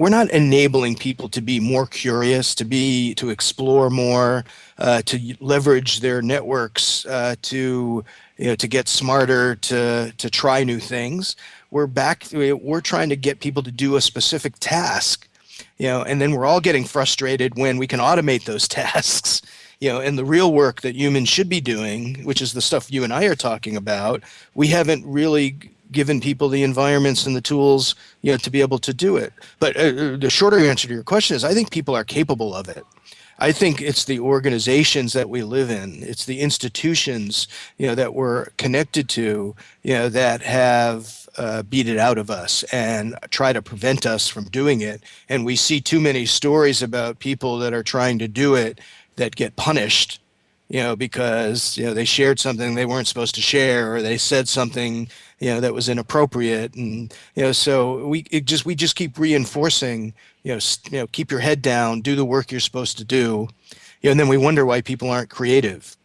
we're not enabling people to be more curious, to be to explore more, uh, to leverage their networks uh, to you know to get smarter, to to try new things. We're back. We're trying to get people to do a specific task, you know, and then we're all getting frustrated when we can automate those tasks you know, and the real work that humans should be doing, which is the stuff you and I are talking about, we haven't really given people the environments and the tools, you know, to be able to do it. But uh, uh, the shorter answer to your question is, I think people are capable of it. I think it's the organizations that we live in, it's the institutions, you know, that we're connected to, you know, that have uh, beat it out of us and try to prevent us from doing it. And we see too many stories about people that are trying to do it that get punished you know, because you know they shared something they weren't supposed to share, or they said something you know that was inappropriate, and you know, so we just we just keep reinforcing, you know, you know, keep your head down, do the work you're supposed to do, you know, and then we wonder why people aren't creative.